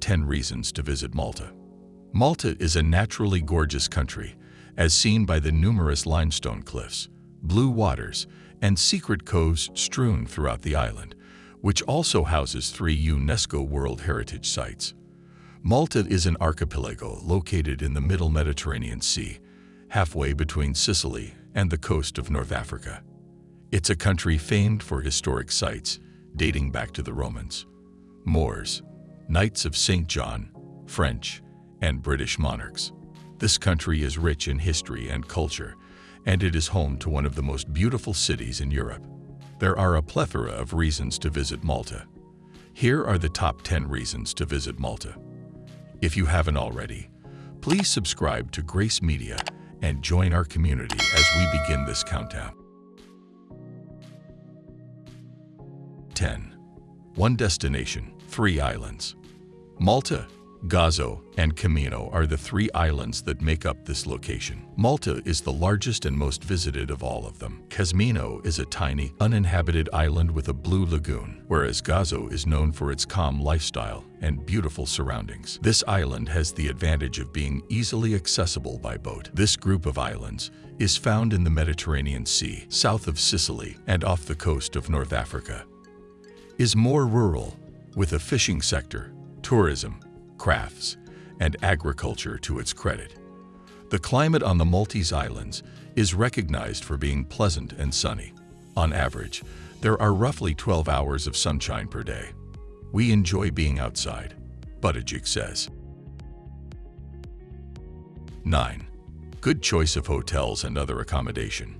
10 reasons to visit Malta. Malta is a naturally gorgeous country, as seen by the numerous limestone cliffs, blue waters, and secret coves strewn throughout the island, which also houses three UNESCO World Heritage Sites. Malta is an archipelago located in the middle Mediterranean Sea, halfway between Sicily and the coast of North Africa. It's a country famed for historic sites dating back to the Romans, Moors, Knights of St. John, French, and British monarchs. This country is rich in history and culture, and it is home to one of the most beautiful cities in Europe. There are a plethora of reasons to visit Malta. Here are the top 10 reasons to visit Malta. If you haven't already, please subscribe to Grace Media and join our community as we begin this countdown. 10. One destination, three islands. Malta, Gozo, and Comino are the three islands that make up this location. Malta is the largest and most visited of all of them. Comino is a tiny, uninhabited island with a blue lagoon, whereas Gozo is known for its calm lifestyle and beautiful surroundings. This island has the advantage of being easily accessible by boat. This group of islands is found in the Mediterranean Sea, south of Sicily and off the coast of North Africa. Is more rural, with a fishing sector, tourism, crafts, and agriculture to its credit. The climate on the Maltese Islands is recognized for being pleasant and sunny. On average, there are roughly 12 hours of sunshine per day. We enjoy being outside, Buttigieg says. 9. Good choice of hotels and other accommodation.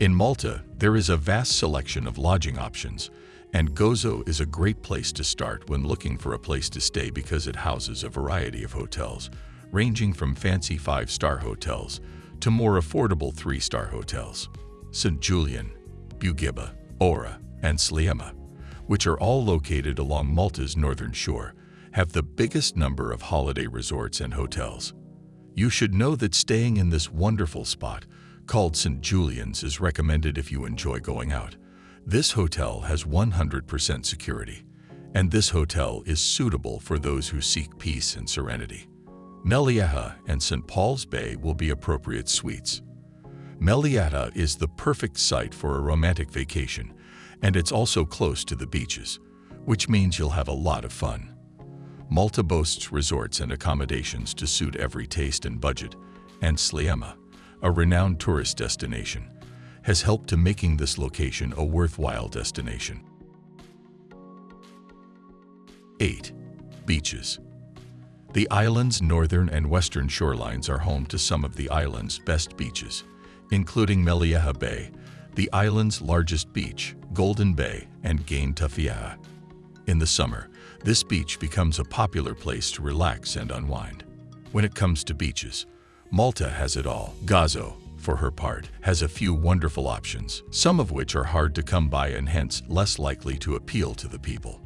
In Malta, there is a vast selection of lodging options, and Gozo is a great place to start when looking for a place to stay because it houses a variety of hotels, ranging from fancy five-star hotels to more affordable three-star hotels. St. Julian, Bugibba, Qawra, and Sliema, which are all located along Malta's northern shore, have the biggest number of holiday resorts and hotels. You should know that staying in this wonderful spot, called St. Julian's, is recommended if you enjoy going out. This hotel has 100% security, and this hotel is suitable for those who seek peace and serenity. Mellieha and St. Paul's Bay will be appropriate suites. Mellieha is the perfect site for a romantic vacation, and it's also close to the beaches, which means you'll have a lot of fun. Malta boasts resorts and accommodations to suit every taste and budget, and Sliema, a renowned tourist destination, has helped to making this location a worthwhile destination. 8. Beaches The island's northern and western shorelines are home to some of the island's best beaches, including Mellieha Bay, the island's largest beach, Golden Bay, and Gane Tafieha. In the summer, this beach becomes a popular place to relax and unwind. When it comes to beaches, Malta has it all. Gozo, for her part, has a few wonderful options, some of which are hard to come by and hence less likely to appeal to the people.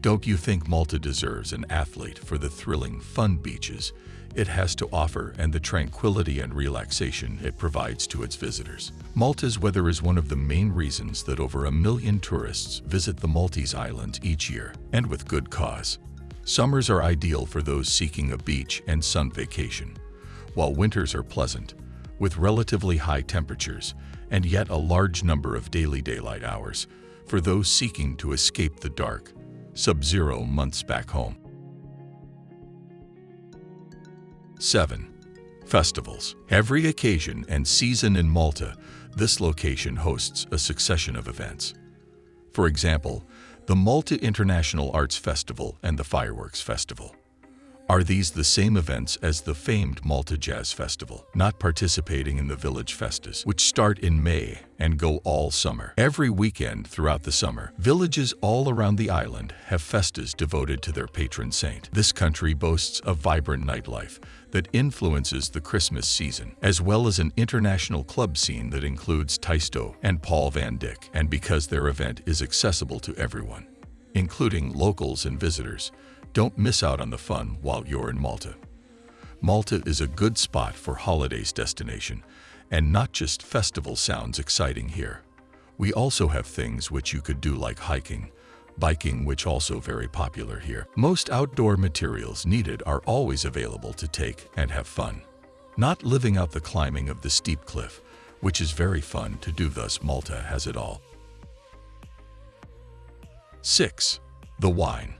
Don't you think Malta deserves an athlete for the thrilling, fun beaches it has to offer and the tranquility and relaxation it provides to its visitors? Malta's weather is one of the main reasons that over a million tourists visit the Maltese Islands each year, and with good cause. Summers are ideal for those seeking a beach and sun vacation, while winters are pleasant, with relatively high temperatures and yet a large number of daily daylight hours for those seeking to escape the dark, sub-zero months back home. 7. Festivals. Every occasion and season in Malta, this location hosts a succession of events. For example, the Malta International Arts Festival and the Fireworks Festival. Are these the same events as the famed Malta Jazz Festival, not participating in the Village Festas, which start in May and go all summer? Every weekend throughout the summer, villages all around the island have festas devoted to their patron saint. This country boasts a vibrant nightlife that influences the Christmas season, as well as an international club scene that includes Tiesto and Paul van Dyk, and because their event is accessible to everyone, including locals and visitors, don't miss out on the fun while you're in Malta. Malta is a good spot for holidays destination, and not just festival sounds exciting here. We also have things which you could do like hiking, biking which also very popular here. Most outdoor materials needed are always available to take and have fun. Not living out the climbing of the steep cliff, which is very fun to do thus Malta has it all. 6. The wine.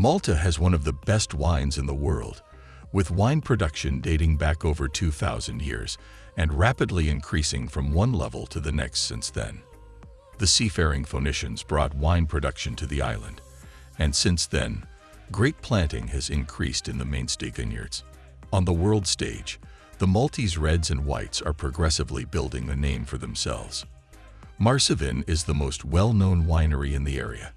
Malta has one of the best wines in the world, with wine production dating back over 2,000 years and rapidly increasing from one level to the next since then. The seafaring Phoenicians brought wine production to the island, and since then, grape planting has increased in the mainstay vineyards. On the world stage, the Maltese reds and whites are progressively building a name for themselves. Marsovin is the most well-known winery in the area.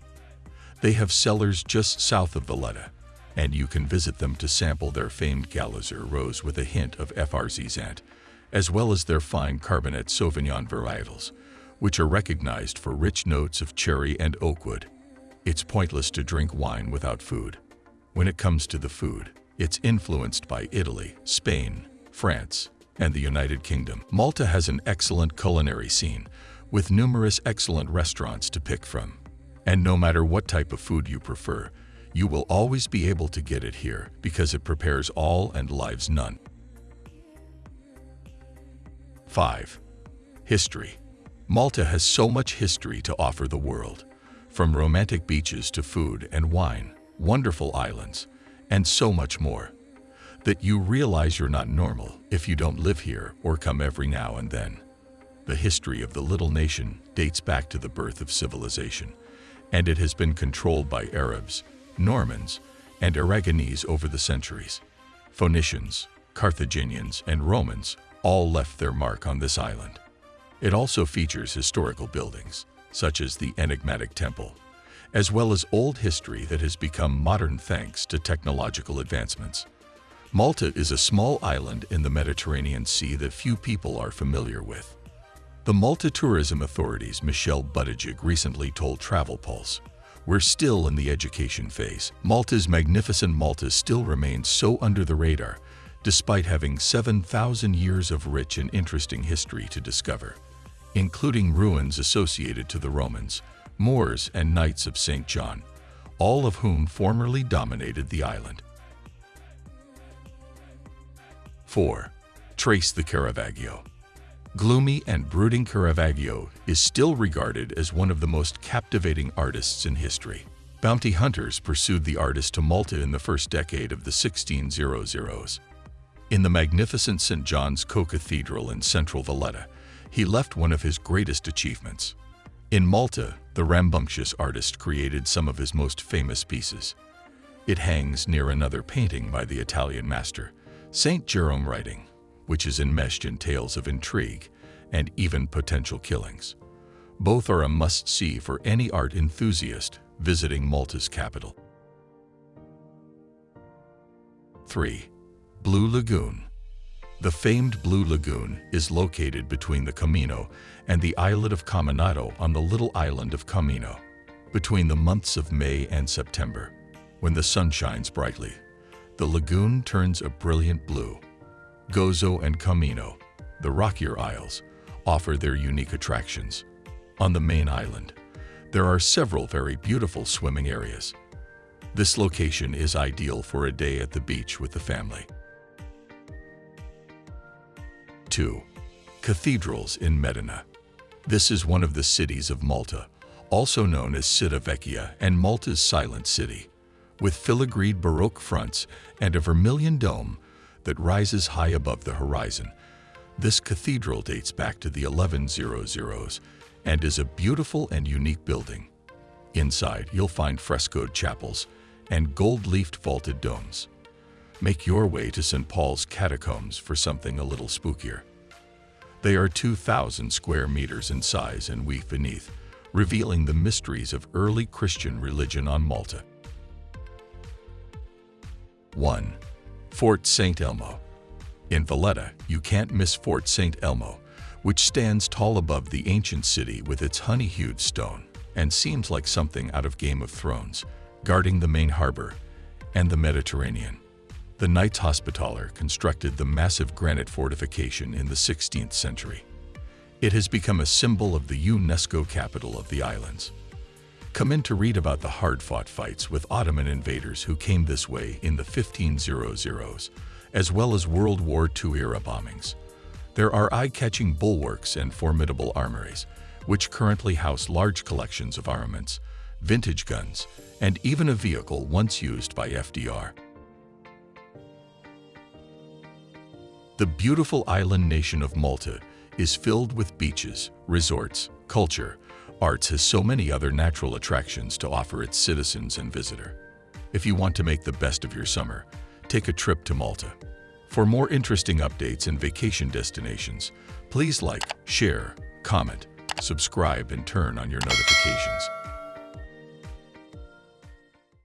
They have cellars just south of Valletta, and you can visit them to sample their famed Galazer rose with a hint of FRZ as well as their fine Cabernet Sauvignon varietals, which are recognized for rich notes of cherry and oakwood. It's pointless to drink wine without food. When it comes to the food, it's influenced by Italy, Spain, France, and the United Kingdom. Malta has an excellent culinary scene, with numerous excellent restaurants to pick from. And no matter what type of food you prefer, you will always be able to get it here because it prepares all and lives none. 5. History Malta has so much history to offer the world, from romantic beaches to food and wine, wonderful islands, and so much more, that you realize you're not normal if you don't live here or come every now and then. The history of the little nation dates back to the birth of civilization, and it has been controlled by Arabs, Normans, and Aragonese over the centuries. Phoenicians, Carthaginians, and Romans all left their mark on this island. It also features historical buildings, such as the enigmatic temple, as well as old history that has become modern thanks to technological advancements. Malta is a small island in the Mediterranean Sea that few people are familiar with. The Malta Tourism Authority's Michelle Buttigieg recently told Travel Pulse, we're still in the education phase. Malta's magnificent Malta still remains so under the radar, despite having 7,000 years of rich and interesting history to discover including ruins associated to the Romans, Moors, and Knights of St. John, all of whom formerly dominated the island. 4. Trace the Caravaggio Gloomy and brooding Caravaggio is still regarded as one of the most captivating artists in history. Bounty hunters pursued the artist to Malta in the first decade of the 1600s. In the magnificent St. John's Co-Cathedral in central Valletta, he left one of his greatest achievements. In Malta, the rambunctious artist created some of his most famous pieces. It hangs near another painting by the Italian master, St. Jerome writing, which is enmeshed in tales of intrigue and even potential killings. Both are a must-see for any art enthusiast visiting Malta's capital. 3. Blue Lagoon the famed Blue Lagoon is located between the Comino and the islet of Cominotto on the little island of Comino. Between the months of May and September, when the sun shines brightly, the lagoon turns a brilliant blue. Gozo and Comino, the rockier isles, offer their unique attractions. On the main island, there are several very beautiful swimming areas. This location is ideal for a day at the beach with the family. 2. Cathedrals in Mdina. This is one of the cities of Malta, also known as Città Vecchia and Malta's Silent City, with filigreed Baroque fronts and a vermilion dome that rises high above the horizon. This cathedral dates back to the 1100s and is a beautiful and unique building. Inside, you'll find frescoed chapels and gold-leafed vaulted domes. Make your way to St. Paul's Catacombs for something a little spookier. They are 2,000 square meters in size and weave beneath, revealing the mysteries of early Christian religion on Malta. 1. Fort St. Elmo In Valletta, you can't miss Fort St. Elmo, which stands tall above the ancient city with its honey-hued stone and seems like something out of Game of Thrones, guarding the main harbor and the Mediterranean. The Knights Hospitaller constructed the massive granite fortification in the 16th century. It has become a symbol of the UNESCO capital of the islands. Come in to read about the hard-fought fights with Ottoman invaders who came this way in the 1500s, as well as World War II-era bombings. There are eye-catching bulwarks and formidable armories, which currently house large collections of armaments, vintage guns, and even a vehicle once used by FDR. The beautiful island nation of Malta is filled with beaches, resorts, culture, arts has so many other natural attractions to offer its citizens and visitor. If you want to make the best of your summer, take a trip to Malta. For more interesting updates and vacation destinations, please like, share, comment, subscribe, and turn on your notifications.